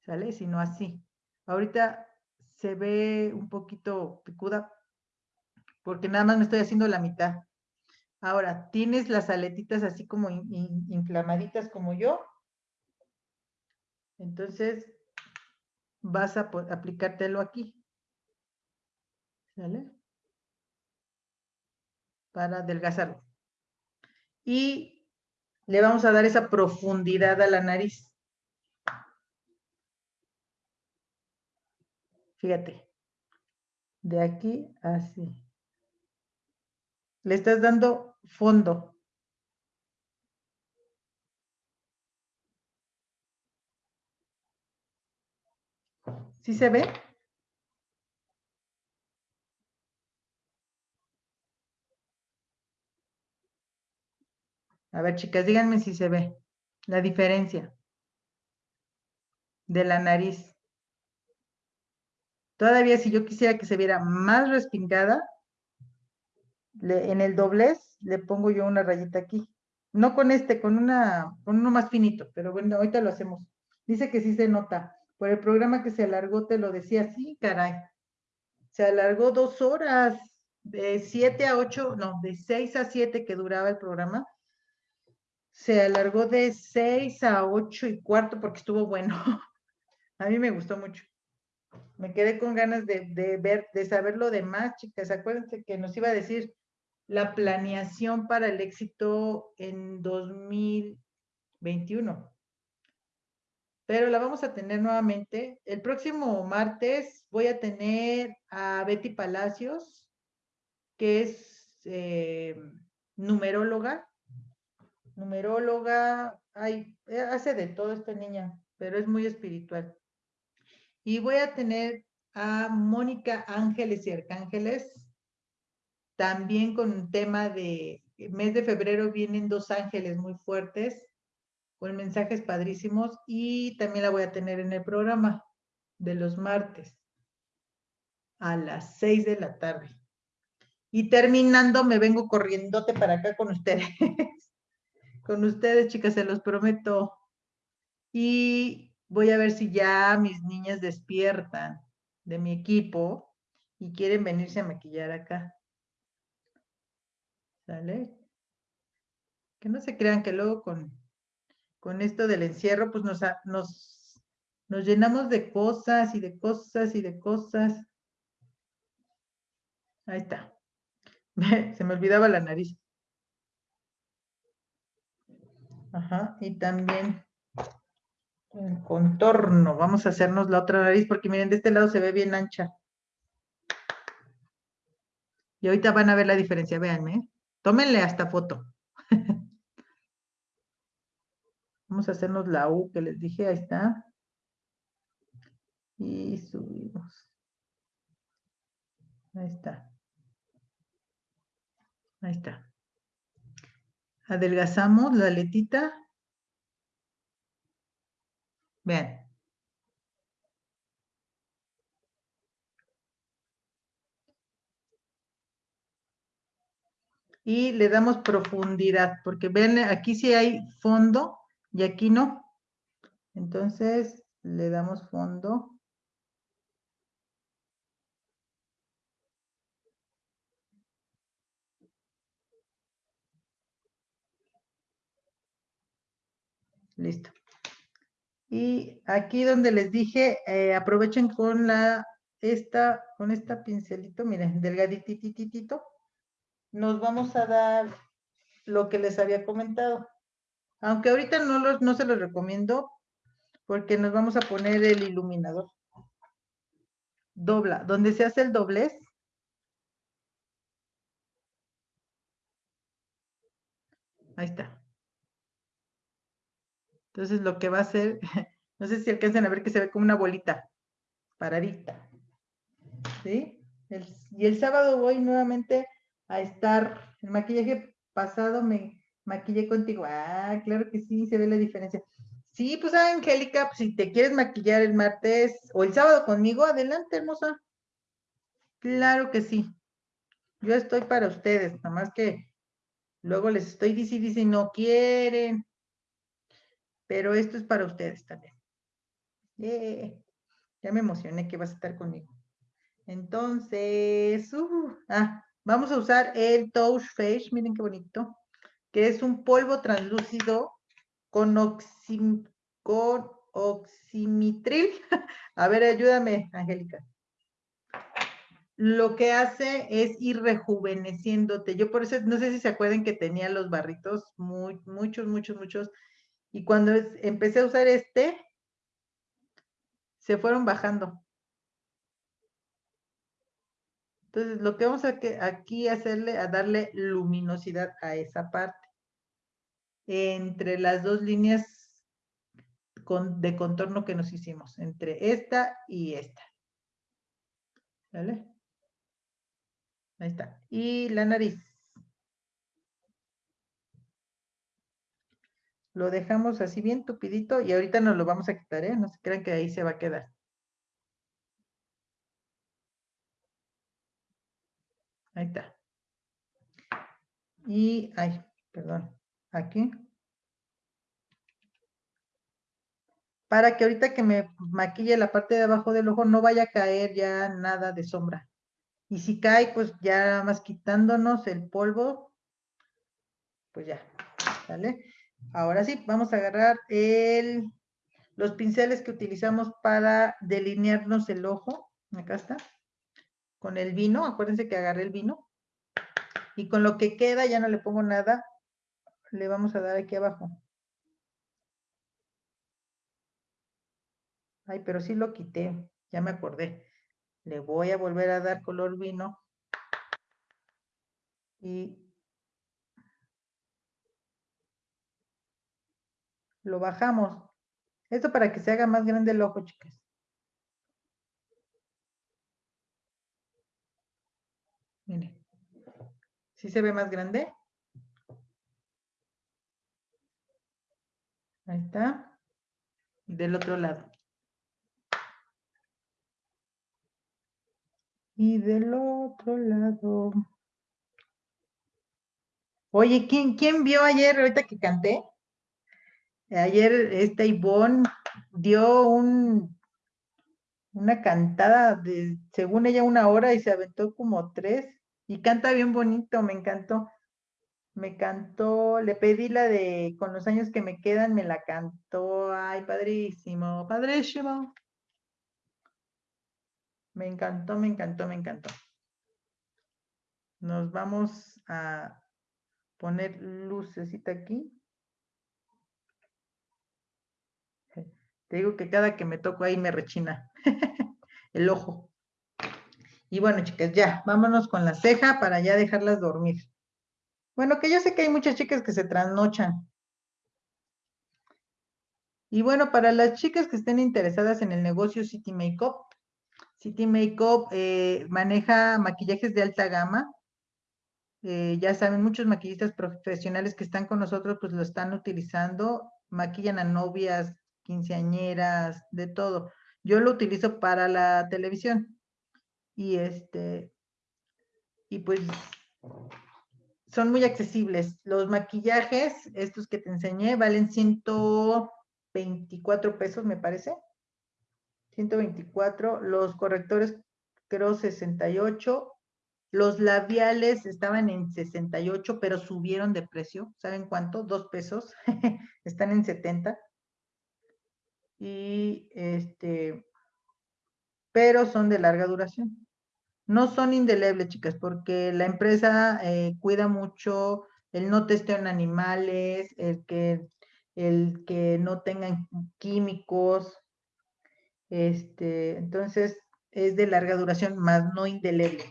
¿sale? Sino así. Ahorita se ve un poquito picuda porque nada más me estoy haciendo la mitad. Ahora, tienes las aletitas así como inflamaditas como yo. Entonces, vas a aplicártelo aquí. ¿Sale? Para adelgazarlo. Y le vamos a dar esa profundidad a la nariz. Fíjate. De aquí así. Le estás dando fondo. ¿Sí se ve? A ver, chicas, díganme si se ve la diferencia de la nariz. Todavía si yo quisiera que se viera más respingada, en el doblez le pongo yo una rayita aquí. No con este, con, una, con uno más finito, pero bueno, ahorita lo hacemos. Dice que sí se nota. Por el programa que se alargó, te lo decía, sí, caray. Se alargó dos horas, de siete a ocho, no, de seis a siete que duraba el programa. Se alargó de seis a ocho y cuarto porque estuvo bueno. (laughs) a mí me gustó mucho me quedé con ganas de, ver, de saber lo demás, chicas. Acuérdense que nos iba a decir la planeación para el éxito en 2021. pero la vamos a tener nuevamente. El próximo martes voy a tener a Betty Palacios, que es eh, numeróloga. Numeróloga, eh, hace de todo esta niña, pero es muy espiritual. Y voy a tener a Mónica Ángeles y Arcángeles, también con un tema de mes de febrero vienen dos ángeles muy fuertes, con mensajes padrísimos, y también la voy a tener en el programa de los martes a las seis de la tarde. Y terminando, me vengo corriéndote para acá con ustedes. (laughs) con ustedes, chicas, se los prometo. Y voy a ver si ya mis niñas despiertan de mi equipo y quieren venirse a maquillar acá. ¿Sale? Que no se crean que luego con, con esto del encierro, pues nos, nos, nos llenamos de cosas y de cosas y de cosas. Ahí está. (laughs) Se me olvidaba la nariz. Ajá, y también el contorno. Vamos a hacernos la otra nariz porque miren, de este lado se ve bien ancha. Y ahorita van a ver la diferencia, véanme. Tómenle hasta foto. (laughs) Vamos a hacernos la U que les dije, ahí está. Y subimos. Ahí está. Ahí está. Adelgazamos la letita. Vean. Y le damos profundidad, porque ven, aquí sí hay fondo y aquí no. Entonces, le damos fondo. Listo. Y aquí donde les dije, eh, aprovechen con la, esta, con esta pincelito, miren, delgaditititito, nos vamos a dar lo que les había comentado. Aunque ahorita no, los, no se los recomiendo, porque nos vamos a poner el iluminador. Dobla, donde se hace el doblez. Ahí está. Entonces lo que va a hacer, (laughs) no sé si alcanzan a ver que se ve como una bolita paradita. ¿Sí? y el sábado voy nuevamente a estar, el maquillaje pasado me maquillé contigo. Ah, claro que sí, se ve la diferencia. Sí, pues Angélica, pues, si te quieres maquillar el martes o el sábado conmigo, adelante, hermosa. Claro que sí. Yo estoy para ustedes, nada más que luego les estoy diciendo, dice, no quieren pero esto es para ustedes también. ya me emocioné que vas a estar conmigo. Entonces, uh, ah, vamos a usar el Touch Face, miren qué bonito, que es un polvo translúcido con, oxim, con oximitril. (laughs) A ver, ayúdame, Angélica. Lo que hace es ir rejuveneciéndote. Yo por eso, no sé si se acuerdan que tenía los barritos, muy, muchos, muchos, muchos, y cuando empecé a usar este, se fueron bajando. Entonces, lo que vamos a que aquí hacerle, a darle luminosidad a esa parte. Entre las dos líneas de contorno que nos hicimos, entre esta y esta. ¿Vale? Ahí está. Y la nariz. Lo dejamos así bien tupidito y ahorita nos lo vamos a quitar, ¿eh? No se crean que ahí se va a quedar. Ahí está. Y, ay, perdón, aquí. Para que ahorita que me maquille la parte de abajo del ojo no vaya a caer ya nada de sombra. Y si cae, pues ya más quitándonos el polvo, pues ya, ¿sale? Ahora sí, vamos a agarrar el, los pinceles que utilizamos para delinearnos el ojo. Acá está. Con el vino, acuérdense que agarré el vino. Y con lo que queda, ya no le pongo nada, le vamos a dar aquí abajo. Ay, pero sí lo quité, ya me acordé. Le voy a volver a dar color vino. Y lo bajamos. Esto para que se haga más grande el ojo, chicas. Miren. ¿Sí se ve más grande? Ahí está. Del otro lado. Y del otro lado. Oye, ¿quién, quién vio ayer, ahorita que canté? Ayer esta Ivonne dio un, una cantada de, según ella, una hora y se aventó como tres. Y canta bien bonito, me encantó. Me cantó, le pedí la de con los años que me quedan, me la cantó. Ay, padrísimo, padrísimo. Me encantó, me encantó, me encantó. Nos vamos a poner lucecita aquí. Digo que cada que me toco ahí me rechina (laughs) el ojo. Y bueno, chicas, ya, vámonos con la ceja para ya dejarlas dormir. Bueno, que yo sé que hay muchas chicas que se trasnochan. Y bueno, para las chicas que estén interesadas en el negocio City Makeup, City Makeup eh, maneja maquillajes de alta gama. Eh, ya saben, muchos maquillistas profesionales que están con nosotros, pues lo están utilizando. Maquillan a novias, quinceañeras, de todo. Yo lo utilizo para la televisión. Y este, y pues son muy accesibles. Los maquillajes, estos que te enseñé, valen 124 pesos, me parece. 124. Los correctores, creo 68. Los labiales estaban en 68, pero subieron de precio. ¿Saben cuánto? Dos pesos. (laughs) Están en 70 y este, pero son de larga duración. No son indelebles, chicas, porque la empresa eh, cuida mucho el no testeo en animales, el que, el que no tengan químicos, este, entonces es de larga duración, más no indeleble.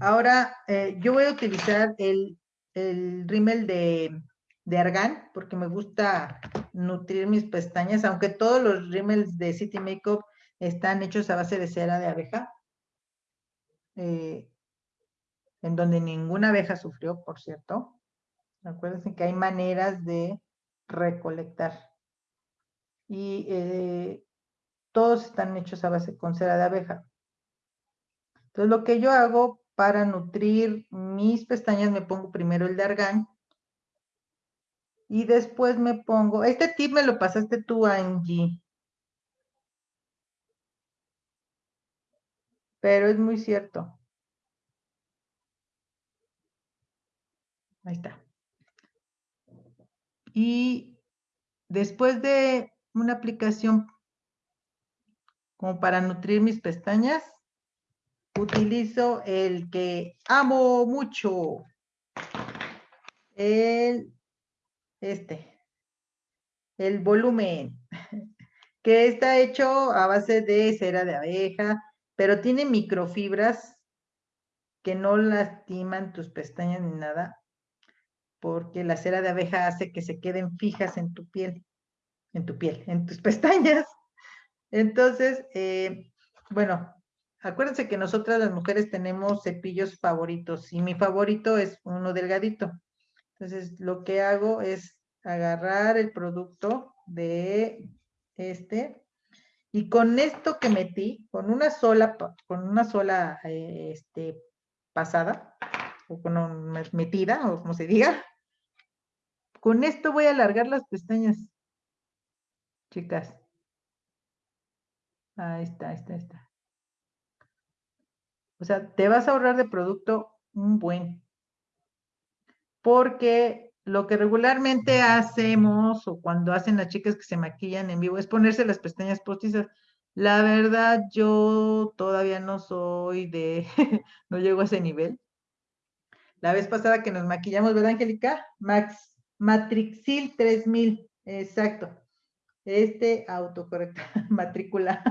Ahora, eh, yo voy a utilizar el, el rímel de, de argán, porque me gusta nutrir mis pestañas, aunque todos los rímels de City Makeup están hechos a base de cera de abeja, eh, en donde ninguna abeja sufrió, por cierto. Acuérdense que hay maneras de recolectar. Y eh, todos están hechos a base con cera de abeja. Entonces, lo que yo hago para nutrir mis pestañas, me pongo primero el de argán, y después me pongo, este tip me lo pasaste tú, Angie. Pero es muy cierto. Ahí está. Y después de una aplicación como para nutrir mis pestañas, utilizo el que amo mucho, el este, el volumen, (laughs) que está hecho a base de cera de abeja, pero tiene microfibras que no lastiman tus pestañas ni nada, porque la cera de abeja hace que se queden fijas en tu piel, en tu piel, en tus (laughs) pestañas. Entonces, eh, bueno, acuérdense que nosotras las mujeres tenemos cepillos favoritos y mi favorito es uno delgadito. Entonces, lo que hago es agarrar el producto de este y con esto que metí, con una sola, con una sola este, pasada, o con una metida, o como se diga, con esto voy a alargar las pestañas, chicas. Ahí está, ahí está, ahí está. O sea, te vas a ahorrar de producto un buen porque lo que regularmente hacemos o cuando hacen las chicas que se maquillan en vivo es ponerse las pestañas postizas. La verdad, yo todavía no soy de, (laughs) no llego a ese nivel. La vez pasada que nos maquillamos, ¿verdad, Angélica? Max, Matrixil 3000, exacto. este autocorrector, (laughs) matrícula,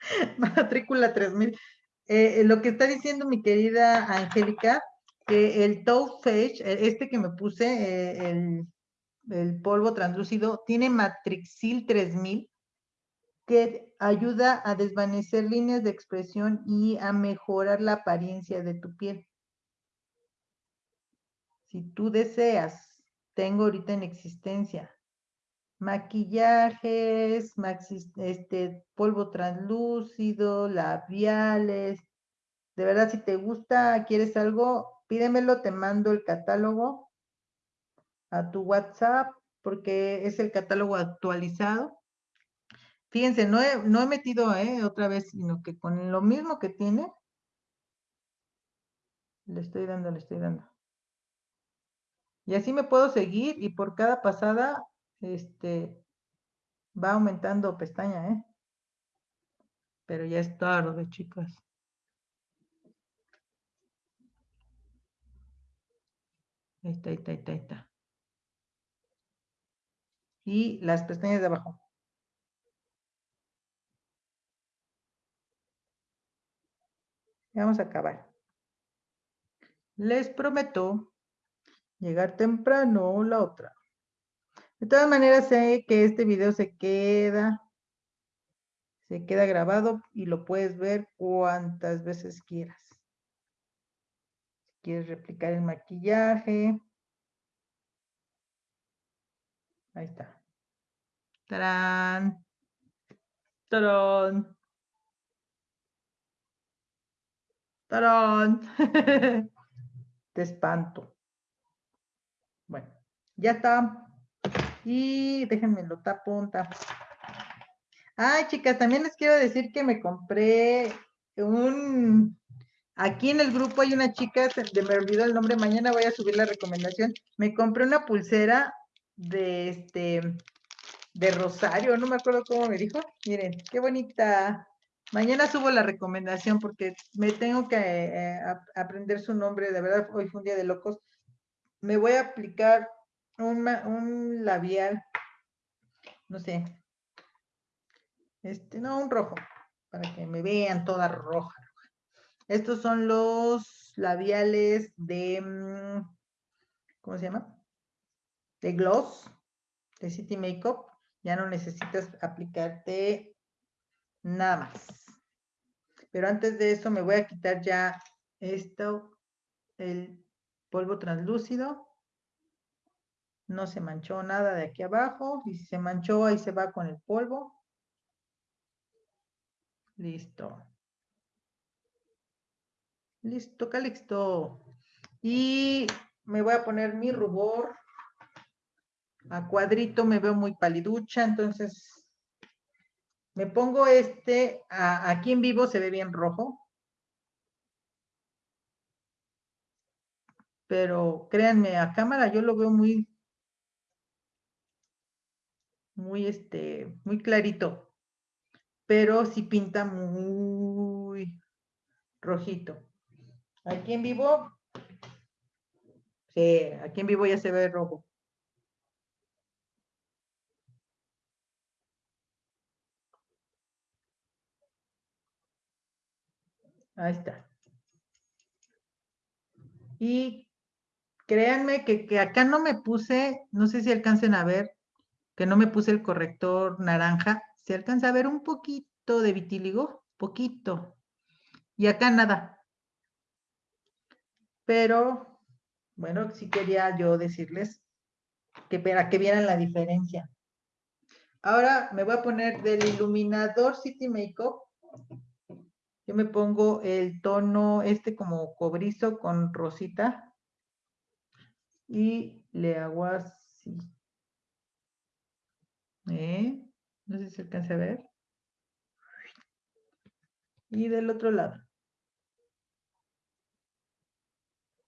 (laughs) matrícula 3000. Eh, eh, lo que está diciendo mi querida Angélica, el Face, eh, este que me puse, el, el, polvo translúcido, tiene Matrixil 3000, que ayuda a desvanecer líneas de expresión y a mejorar la apariencia de tu piel. Si tú deseas, tengo ahorita en existencia maquillajes, este, polvo translúcido, labiales. De verdad, si te gusta, quieres algo, pídemelo, te mando el catálogo a tu WhatsApp, porque es el catálogo actualizado. Fíjense, no he, no he metido eh, otra vez, sino que con lo mismo que tiene, le estoy dando, le estoy dando. Y así me puedo seguir y por cada pasada este, va aumentando pestaña, ¿eh? Pero ya es tarde, chicas. Ahí está, ahí está, ahí está. Y las pestañas de abajo. Vamos a acabar. Les prometo llegar temprano la otra. De todas maneras, sé que este video se queda, se queda grabado y lo puedes ver cuantas veces quieras. Quieres replicar el maquillaje. Ahí está. ¡Tarán! ¡Tarán! ¡Tarán! (laughs) Te espanto. Bueno, ya está. Y déjenme lo tapo, tapo. Ay, chicas, también les quiero decir que me compré un... Aquí en el grupo hay una chica, se me olvidó el nombre, mañana voy a subir la recomendación. Me compré una pulsera de este, de Rosario, no me acuerdo cómo me dijo. Miren, qué bonita. Mañana subo la recomendación porque me tengo que eh, aprender su nombre, de verdad, hoy fue un día de locos. Me voy a aplicar un, labial, no sé, este, no, un rojo, para que me vean toda roja. Estos son los labiales de, mm, ¿cómo se llama? De gloss, de City Makeup. Ya no necesitas aplicarte nada más. Pero antes de eso me voy a quitar ya esto, el polvo translúcido no se manchó nada de aquí abajo, y si se manchó, ahí se va con el polvo. Listo. Listo, Calixto. Y me voy a poner mi rubor. A cuadrito me veo muy paliducha, entonces me pongo este, aquí en vivo se ve bien rojo. Pero créanme, a cámara yo lo veo muy, muy, este, muy clarito, pero sí pinta muy rojito. Aquí en vivo, sí, aquí en vivo ya se ve rojo. Ahí está. Y créanme que, que, acá no me puse, no sé si alcancen a ver, que no me puse el corrector naranja, se alcanza a ver un poquito de vitíligo, poquito. Y acá nada. Pero, bueno, sí quería yo decirles que para que vieran la diferencia. Ahora me voy a poner del iluminador City Makeup. Yo me pongo el tono este como cobrizo con rosita. Y le hago así. ¿Eh? No sé si se alcanza a ver. Y del otro lado.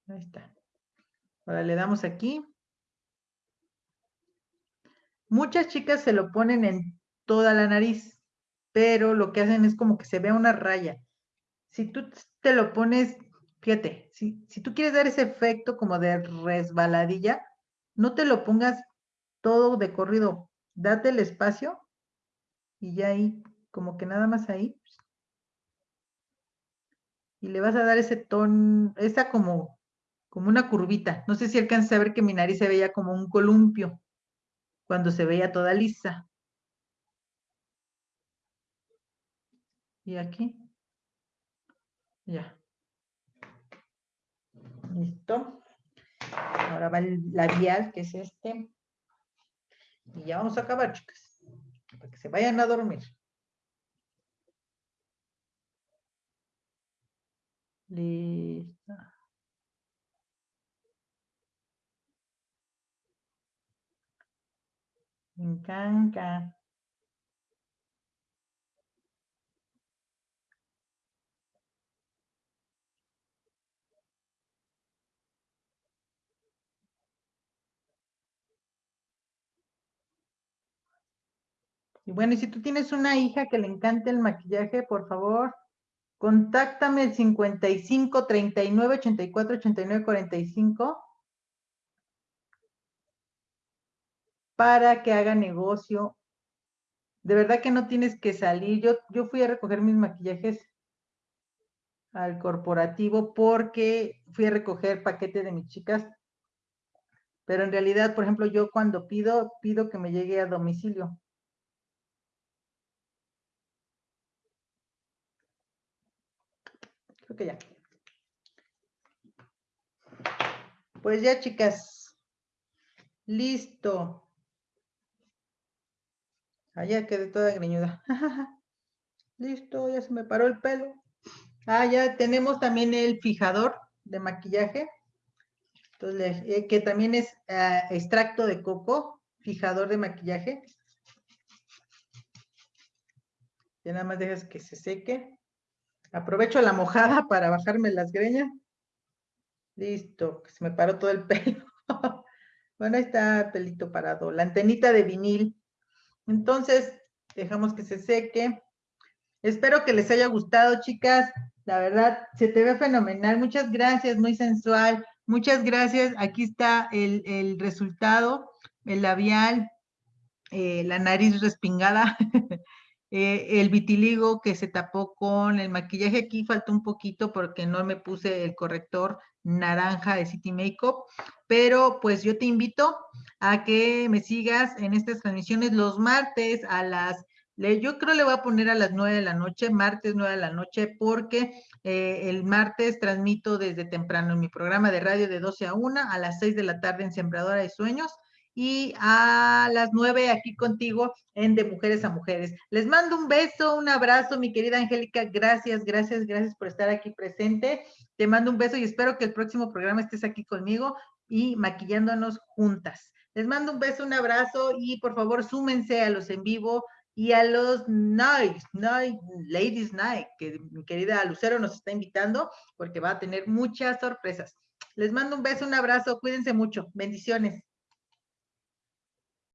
Ahí está. Ahora le damos aquí. Muchas chicas se lo ponen en toda la nariz, pero lo que hacen es como que se vea una raya. Si tú te lo pones, fíjate, si, si tú quieres dar ese efecto como de resbaladilla, no te lo pongas todo de corrido, date el espacio y ya ahí, como que nada más ahí. Y le vas a dar ese tono, esa como, como una curvita. No sé si alcanzas a ver que mi nariz se veía como un columpio cuando se veía toda lisa. Y aquí. Ya. Listo. Ahora va el labial, que es este. Y ya vamos a acabar, chicas. Para que se vayan a dormir. Listo. Encanta. Y bueno, y si tú tienes una hija que le encante el maquillaje, por favor, contáctame el 55 39 84 89 45 para que haga negocio. De verdad que no tienes que salir. Yo, yo fui a recoger mis maquillajes al corporativo porque fui a recoger paquete de mis chicas. Pero en realidad, por ejemplo, yo cuando pido, pido que me llegue a domicilio. Creo que ya. Pues ya, chicas. Listo. Allá quedé toda greñuda. (laughs) Listo, ya se me paró el pelo. Ah, ya tenemos también el fijador de maquillaje. Entonces, eh, que también es ah, extracto de coco, fijador de maquillaje. Ya nada más dejas que se seque. Aprovecho la mojada (laughs) para bajarme las greñas. Listo, que se me paró todo el (laughs) pelo. bueno, ahí está el pelito parado. La antenita de vinil. Entonces, dejamos que se seque. Espero que les haya gustado, chicas. La verdad, se te ve fenomenal. Muchas gracias, muy sensual. Muchas gracias. Aquí está el, resultado, el labial, eh, la nariz respingada. (laughs) Eh, el vitiligo que se tapó con el maquillaje aquí faltó un poquito porque no me puse el corrector naranja de City Makeup, pero pues yo te invito a que me sigas en estas transmisiones los martes a las, yo creo le voy a poner a las nueve de la noche, martes nueve de la noche, porque eh, el martes transmito desde temprano en mi programa de radio de 12 a 1, a las 6 de la tarde en Sembradora de Sueños, y a las nueve aquí contigo en De Mujeres a Mujeres. Les mando un beso, un abrazo, mi querida Angélica. Gracias, gracias, gracias por estar aquí presente. Te mando un beso y espero que el próximo programa estés aquí conmigo y maquillándonos juntas. Les mando un beso, un abrazo y por favor súmense a los en vivo y a los Night, Night, Ladies Night, que mi querida Lucero nos está invitando porque va a tener muchas sorpresas. Les mando un beso, un abrazo, cuídense mucho. Bendiciones.